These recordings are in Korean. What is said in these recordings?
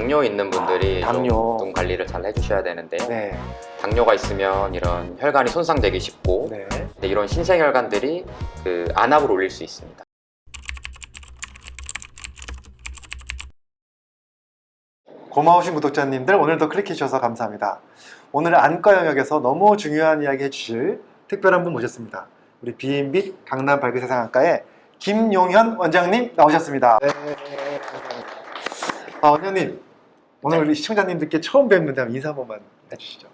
당뇨 있는 분들이 아, 당뇨. 좀눈 관리를 잘 해주셔야 되는데요. 네. 당뇨가 있으면 이런 혈관이 손상되기 쉽고 네. 근데 이런 신생혈관들이 그 안압을 올릴 수 있습니다. 고마우신 구독자님들 오늘도 클릭해 주셔서 감사합니다. 오늘 안과 영역에서 너무 중요한 이야기 해주실 특별한 분 모셨습니다. 우리 B&B 강남 발그 세상학과의 김용현 원장님 나오셨습니다. 네. 아, 원장님 오늘 네. 우리 시청자님들께 처음 뵙는데 인사 한 번만 해주시죠.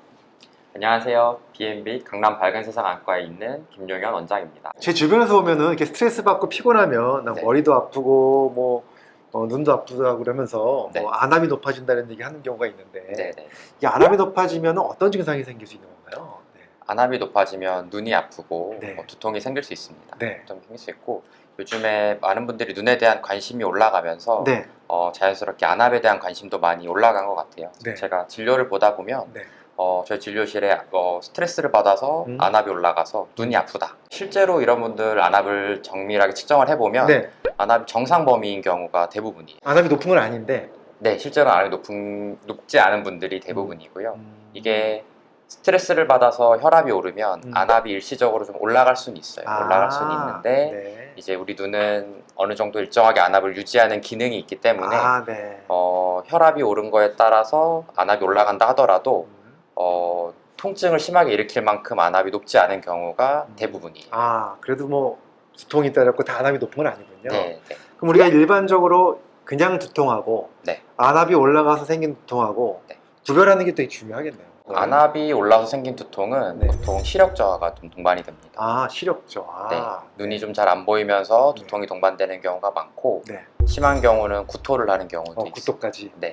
안녕하세요. B&B 강남 밝은 세상 안과에 있는 김용현 원장입니다. 제 주변에서 보면은 이렇게 스트레스 받고 피곤하면 나 네. 머리도 아프고 뭐 어, 눈도 아프다고 그러면서 네. 뭐 안압이 높아진다는 얘기 하는 경우가 있는데 네네. 이 안압이 높아지면 어떤 증상이 생길 수 있는 건가요? 네. 안압이 높아지면 눈이 아프고 네. 뭐 두통이 생길 수 있습니다. 네. 두통이 생길 수 있고 요즘에 많은 분들이 눈에 대한 관심이 올라가면서 네. 어, 자연스럽게 안압에 대한 관심도 많이 올라간 것 같아요. 네. 제가 진료를 보다 보면 네. 어, 저희 진료실에 어, 스트레스를 받아서 음. 안압이 올라가서 눈이 아프다. 실제로 이런 분들 안압을 정밀하게 측정을 해보면 네. 안압이 정상 범위인 경우가 대부분이에요. 안압이 높은 건 아닌데 네, 실제로 안압이 높은, 높지 않은 분들이 대부분이고요. 음, 이게 스트레스를 받아서 혈압이 오르면 음. 안압이 일시적으로 좀 올라갈 수는 있어요. 아, 올라갈 수는 있는데 네. 이제 우리 눈은 어느 정도 일정하게 안압을 유지하는 기능이 있기 때문에 아, 네. 어, 혈압이 오른 거에 따라서 안압이 올라간다 하더라도 음. 어, 통증을 심하게 일으킬 만큼 안압이 높지 않은 경우가 음. 대부분이에요. 아, 그래도 뭐 두통이 따랐고 다 안압이 높은 건 아니군요. 네, 네. 그럼 우리가 일반적으로 그냥 두통하고 네. 안압이 올라가서 생긴 두통하고 네. 구별하는 게 되게 중요하겠네요. 안압이 올라서 생긴 두통은 네. 보통 시력 저하가 좀 동반이 됩니다. 아, 시력죠. 아, 네. 눈이 좀 잘 안 보이면서 네. 두통이 동반되는 경우가 많고 네. 심한 경우는 구토를 하는 경우도 어. 구토까지. 네.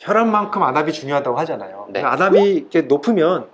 혈압만큼 안압이 중요하다고 하잖아요. 네. 안압이 이렇게 높으면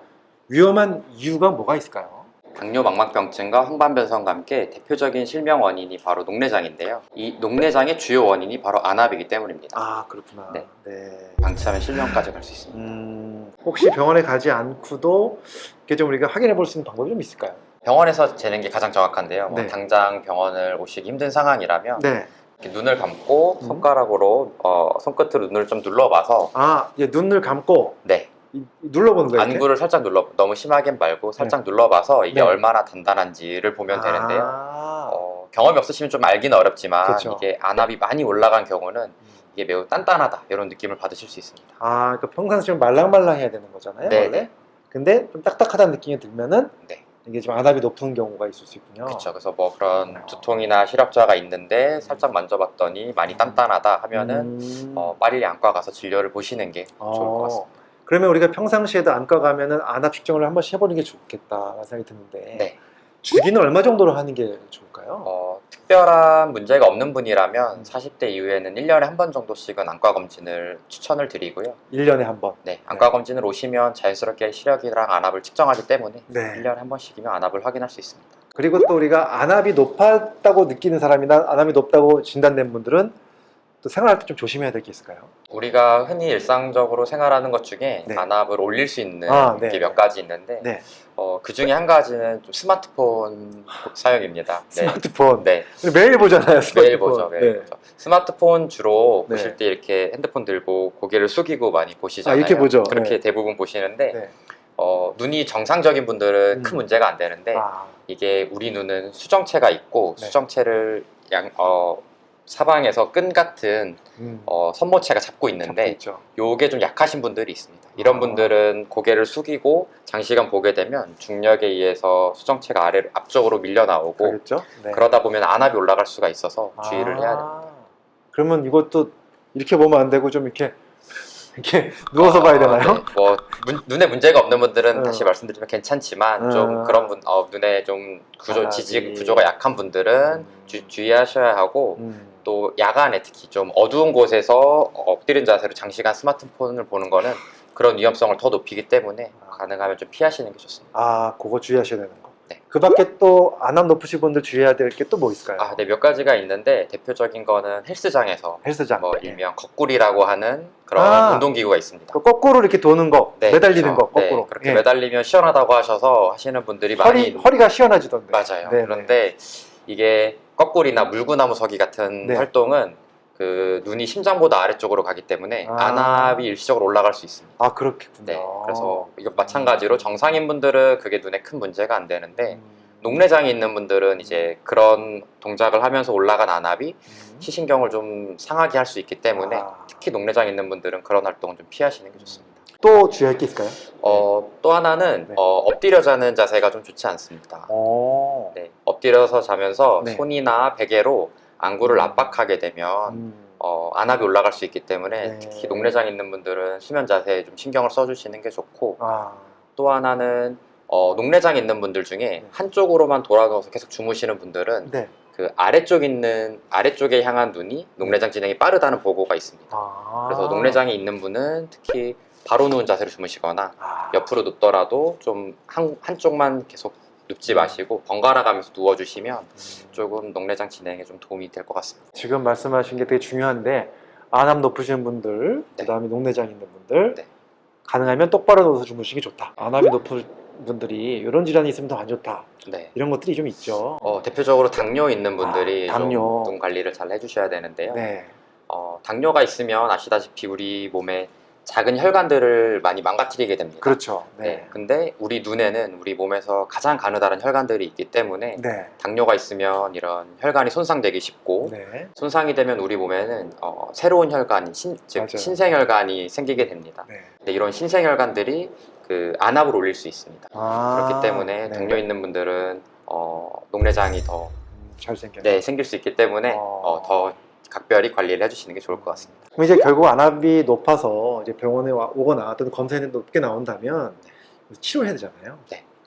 위험한 이유가 뭐가 있을까요? 당뇨 망막병증과 황반변성과 함께 대표적인 실명 원인이 바로 녹내장인데요. 이 녹내장의 주요 원인이 바로 안압이기 때문입니다. 아, 그렇구나. 네. 네. 방치하면 실명까지 갈 수 있습니다. 음, 혹시 병원에 가지 않고도 이렇게 좀 우리가 확인해 볼 수 있는 방법이 좀 있을까요? 병원에서 재는 게 가장 정확한데요. 뭐 네. 당장 병원을 오시기 힘든 상황이라면 네. 눈을 감고 음. 손가락으로 어, 손끝으로 눈을 좀 눌러봐서 아, 이제 눈을 감고 네 이- 눌러보는 거예요. 안구를 살짝 눌러 너무 심하게는 말고 살짝 눌러봐서 이게 네. 얼마나 단단한지를 보면 되는데요. 아, 어, 경험이 없으시면 좀 알기는 어렵지만 그쵸. 이게 안압이 많이 올라간 경우는 이게 매우 단단하다 이런 느낌을 받으실 수 있습니다. 아, 그러니까 평상시에 말랑말랑해야 되는 거잖아요. 네, 원래. 네. 근데 좀 딱딱하다는 느낌이 들면은 네. 이게 좀 안압이 높은 경우가 있을 수 있군요. 그렇죠. 그래서 뭐 그런 두통이나 시력저하가 있는데 살짝 만져봤더니 많이 단단하다 하면은 음. 어, 빨리 안과 가서 진료를 보시는 게 좋을 것 어, 같습니다. 그러면 우리가 평상시에도 안과 가면은 안압 측정을 한 번씩 해보는 게 좋겠다라는 생각이 드는데 네. 주기는 얼마 정도로 하는 게 좋을까요? 어, 특별한 문제가 없는 분이라면 40대 이후에는 1년에 한 번 정도씩은 안과 검진을 추천을 드리고요. 1년에 한 번. 네, 안과 검진을 오시면 자연스럽게 시력이랑 안압을 측정하기 때문에 네. 1년에 한 번씩이면 안압을 확인할 수 있습니다. 그리고 또 우리가 안압이 높았다고 느끼는 사람이나 안압이 높다고 진단된 분들은 또 생활할 때 좀 조심해야 될 게 있을까요? 우리가 흔히 일상적으로 생활하는 것 중에 네. 안압을 올릴 수 있는 아, 네. 게몇 가지 있는데 네. 어, 그 중에 한 가지는 좀 스마트폰 사용입니다. 네. 스마트폰. 네, 매일 보잖아요. 스마트폰. 매일 보죠. 매일 네. 보죠. 스마트폰 주로 네. 보실 때 이렇게 핸드폰 들고 고개를 숙이고 많이 보시잖아요. 아, 이렇게 보죠. 그렇게 네. 대부분 보시는데 네. 어, 눈이 정상적인 분들은 음. 큰 문제가 안 되는데 아, 이게 우리 눈은 수정체가 있고 네. 수정체를 양, 어, 사방에서 끈 같은 음. 어, 선모체가 잡고 있는데. 요게 좀 약하신 분들이 있습니다. 이런 아. 분들은 고개를 숙이고 장시간 보게 되면 중력에 의해서 수정체가 아래 앞쪽으로 밀려 나오고 그렇겠죠? 네. 그러다 보면 안압이 올라갈 수가 있어서 주의를 아, 해야 됩니다. 그러면 이것도 이렇게 보면 안 되고 좀 이렇게 이렇게 누워서 봐야 되나요? 어, 네. 뭐 문- 눈에 문제가 없는 분들은 어. 다시 말씀드리면 괜찮지만 어. 좀 그런 분 어, 눈에 좀 구조 안압이. 지지 구조가 약한 분들은 음. 주, 주의하셔야 하고 음. 또 야간에 특히 좀 어두운 곳에서 엎드린 자세로 장시간 스마트폰을 보는 거는 그런 위험성을 더 높이기 때문에 아. 가능하면 좀 피하시는 게 좋습니다. 아, 그거 주의하셔야 되는 거. 네. 그 밖에 또 안압 높으신 분들 주의해야 될 게 또 뭐 있을까요? 아, 네, 몇 가지가 있는데 대표적인 거는 헬스장에서 헬스장. 뭐 네. 일명 거꾸리라고 하는 그런 아. 운동기구가 있습니다. 그 거꾸로 이렇게 도는 거, 네, 매달리는 그렇죠. 거, 네, 거꾸로. 그렇게 예. 매달리면 시원하다고 하셔서 하시는 분들이 많이 허리, 허리가 시원해지던데. 맞아요. 네, 그런데 이게 거꾸리나 물구나무 서기 같은 네. 활동은 그 눈이 심장보다 아래쪽으로 가기 때문에 아. 안압이 일시적으로 올라갈 수 있습니다. 아 그렇겠군요. 네, 그래서 이거 마찬가지로 정상인 분들은 그게 눈에 큰 문제가 안 되는데 음. 녹내장이 있는 분들은 이제 그런 동작을 하면서 올라간 안압이 음. 시신경을 좀 상하게 할 수 있기 때문에 아. 특히 녹내장 있는 분들은 그런 활동은 좀 피하시는 게 좋습니다. 또 주의할 게 있을까요? 어, 또 하나는 네. 어, 엎드려 자는 자세가 좀 좋지 않습니다. 어. 네, 엎드려서 자면서 네. 손이나 베개로 안구를 압박하게 되면 음. 어, 안압이 올라갈 수 있기 때문에 네. 특히 녹내장 있는 분들은 수면 자세에 좀 신경을 써주시는 게 좋고 아. 또 하나는 어, 녹내장 있는 분들 중에 한쪽으로만 돌아가서 계속 주무시는 분들은 네. 그 아래쪽 있는 아래쪽에 향한 눈이 녹내장 진행이 빠르다는 보고가 있습니다. 아. 그래서 녹내장이 있는 분은 특히 바로 누운 자세로 주무시거나 아. 옆으로 눕더라도 좀 한, 한쪽만 계속 눕지 마시고 번갈아 가면서 누워주시면 음. 조금 녹내장 진행에 좀 도움이 될 것 같습니다. 지금 말씀하신 게 되게 중요한데 안압 높으신 분들, 네. 그다음에 녹내장 있는 분들 네. 가능하면 똑바로 누워서 주무시기 좋다. 안압이 높은 분들이 이런 질환이 있으면 더 안 좋다. 네. 이런 것들이 좀 있죠. 어, 대표적으로 당뇨 있는 분들이 아, 당뇨. 좀눈 관리를 잘 해주셔야 되는데요. 네. 어, 당뇨가 있으면 아시다시피 우리 몸에 작은 혈관들을 많이 망가뜨리게 됩니다. 그렇죠. 네. 네. 근데 우리 눈에는 우리 몸에서 가장 가느다란 혈관들이 있기 때문에 네. 당뇨가 있으면 이런 혈관이 손상되기 쉽고 네. 손상이 되면 우리 몸에는 어, 새로운 혈관이 신, 즉 맞아요. 신생혈관이 생기게 됩니다. 네. 근데 이런 신생혈관들이 그 안압을 올릴 수 있습니다. 아, 그렇기 때문에 네. 당뇨 있는 분들은 어, 녹내장이 더 음, 잘 생겨. 네, 생길 수 있기 때문에 어. 어, 더 각별히 관리를 해주시는 게 좋을 것 같습니다. 그럼 이제 결국 안압이 높아서 이제 병원에 와- 오거나 또는 검사에 높게 나온다면 치료해야 되잖아요.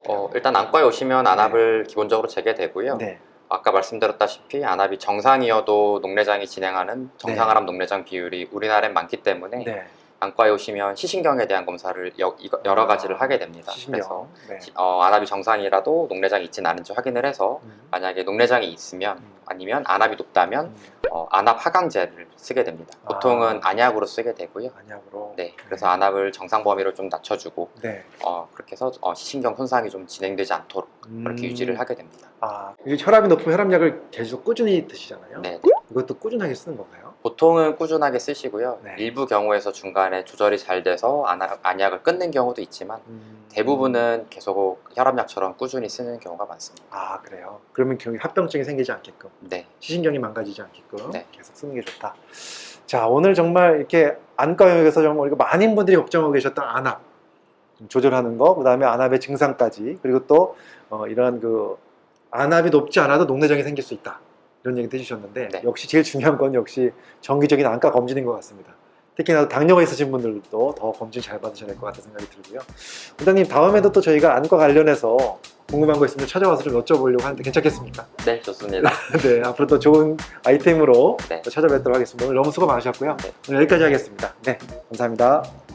어, 일단 안과에 오시면 안압을 기본적으로 재게 되고요. 네. 아까 말씀드렸다시피 안압이 정상이어도 녹내장이 진행하는 정상안압 녹내장 비율이 우리나라엔 많기 때문에 네. 안과에 오시면 시신경에 대한 검사를 여, 여러 가지를 하게 됩니다. 그래서 시신경. 네. 시- 어, 안압이 정상이라도 녹내장이 있진 않은지 확인을 해서 음. 만약에 녹내장이 있으면 음. 아니면 안압이 높다면 음. 어, 안압 하강제를 쓰게 됩니다. 아. 보통은 안약으로 쓰게 되고요. 안약으로. 네, 그래서 안압을 정상 범위로 좀 낮춰주고 네. 어, 그렇게 해서 어, 시신경 손상이 좀 진행되지 않도록 그렇게 음. 유지를 하게 됩니다. 아, 이게 혈압이 높으면 혈압약을 계속 꾸준히 드시잖아요. 네, 이것도 꾸준하게 쓰는 건가요? 보통은 꾸준하게 쓰시고요. 네. 일부 경우에서 중간에 조절이 잘 돼서 안약, 안약을 끊는 경우도 있지만 음. 대부분은 계속 혈압약처럼 꾸준히 쓰는 경우가 많습니다. 아 그래요. 그러면 합병증이 생기지 않게끔 네, 시신경이 망가지지 않게끔 네. 계속 쓰는 게 좋다. 자 오늘 정말 이렇게 안과 영역에서 정말 많은 분들이 걱정하고 계셨던 안압 좀 조절하는 거, 그 다음에 안압의 증상까지 그리고 또 어, 이런 그 안압이 높지 않아도 녹내장이 생길 수 있다 이런 얘기도 해주셨는데 네. 역시 제일 중요한 건 역시 정기적인 안과 검진인 것 같습니다. 특히나 당뇨가 있으신 분들도 더 검진 잘 받으셔야 될 것 같다는 생각이 들고요. 원장님 다음에도 또 저희가 안과 관련해서 궁금한 거 있으면 찾아와서 좀 여쭤보려고 하는데 괜찮겠습니까? 네 좋습니다. 네, 앞으로 또 좋은 아이템으로 네. 또 찾아뵙도록 하겠습니다. 오늘 너무 수고 많으셨고요. 네. 오늘 여기까지 하겠습니다. 네, 감사합니다.